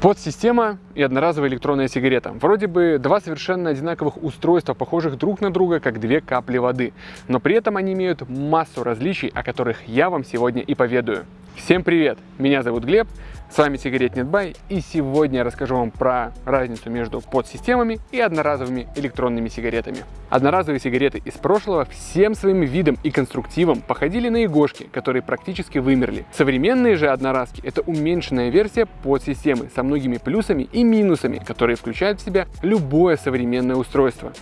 Подсистема и одноразовая электронная сигарета. Вроде бы два совершенно одинаковых устройства, похожих друг на друга, как две капли воды. Но при этом они имеют массу различий, о которых я вам сегодня и поведаю. Всем привет! Меня зовут Глеб, с вами Сигаретнетбай, и сегодня я расскажу вам про разницу между подсистемами и одноразовыми электронными сигаретами. Одноразовые сигареты из прошлого всем своим видом и конструктивом походили на игошки, которые практически вымерли. Современные же одноразки – это уменьшенная версия подсистемы со многими плюсами и минусами, которые включают в себя любое современное устройство.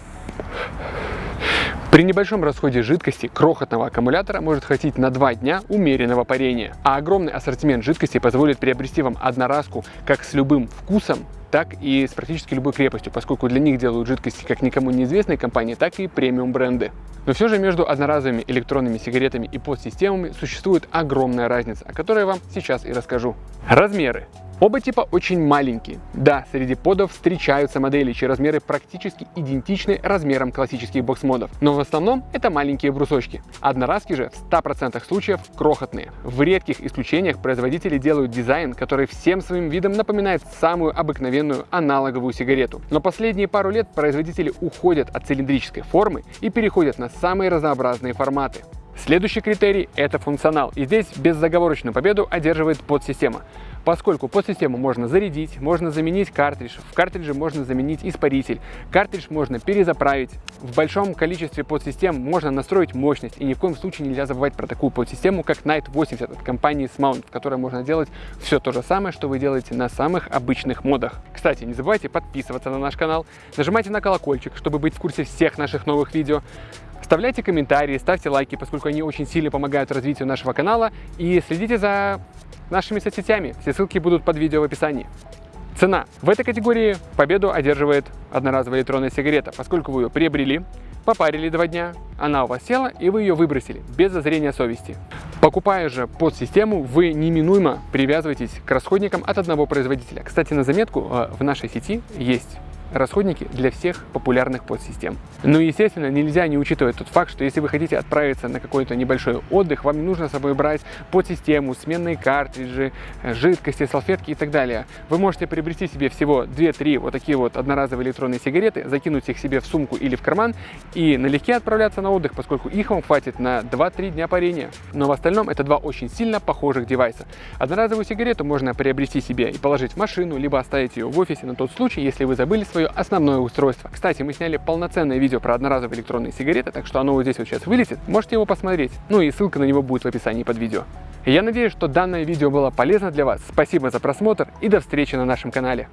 При небольшом расходе жидкости крохотного аккумулятора может хватить на 2 дня умеренного парения, а огромный ассортимент жидкости позволит приобрести вам одноразку как с любым вкусом, так и с практически любой крепостью, поскольку для них делают жидкости как никому неизвестные компании, так и премиум бренды. Но все же между одноразовыми электронными сигаретами и подсистемами существует огромная разница, о которой я вам сейчас и расскажу. Размеры. Оба типа очень маленькие. Да, среди подов встречаются модели, чьи размеры практически идентичны размерам классических бокс-модов, но в основном это маленькие брусочки. Одноразки же в 100% случаев крохотные. В редких исключениях производители делают дизайн, который всем своим видом напоминает самую обыкновенную аналоговую сигарету. Но последние пару лет производители уходят от цилиндрической формы и переходят на самые разнообразные форматы. Следующий критерий – это функционал, и здесь беззаговорочную победу одерживает подсистема поскольку подсистему можно зарядить, можно заменить картридж, в картридже можно заменить испаритель, картридж можно перезаправить. В большом количестве подсистем можно настроить мощность, и ни в коем случае нельзя забывать про такую подсистему, как Night 80 от компании Smount, в которой можно делать все то же самое, что вы делаете на самых обычных модах. Кстати, не забывайте подписываться на наш канал, нажимайте на колокольчик, чтобы быть в курсе всех наших новых видео. Оставляйте комментарии, ставьте лайки, поскольку они очень сильно помогают развитию нашего канала. И следите за нашими соцсетями. Все ссылки будут под видео в описании. Цена. В этой категории победу одерживает одноразовая электронная сигарета, поскольку вы ее приобрели, попарили два дня, она у вас села и вы ее выбросили, без зазрения совести. Покупая же под систему, вы неминуемо привязываетесь к расходникам от одного производителя. Кстати, на заметку, э, в нашей сети есть расходники для всех популярных подсистем. Ну и, естественно, нельзя не учитывать тот факт, что если вы хотите отправиться на какой-то небольшой отдых, вам не нужно с собой брать подсистему, сменные картриджи, жидкости, салфетки и так далее. Вы можете приобрести себе всего 2-3 вот такие вот одноразовые электронные сигареты, закинуть их себе в сумку или в карман и налегке отправляться на отдых, поскольку их вам хватит на 2-3 дня парения. Но в остальном это два очень сильно похожих девайса. Одноразовую сигарету можно приобрести себе и положить в машину, либо оставить ее в офисе на тот случай, если вы забыли свое основное устройство. Кстати, мы сняли полноценное видео про одноразовые электронные сигареты, так что оно вот здесь вот сейчас вылезет, можете его посмотреть. Ну и ссылка на него будет в описании под видео. Я надеюсь, что данное видео было полезно для вас. Спасибо за просмотр и до встречи на нашем канале.